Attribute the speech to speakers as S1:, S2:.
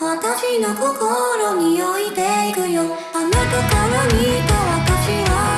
S1: 私の心に置いていくよ。あなたから見た私は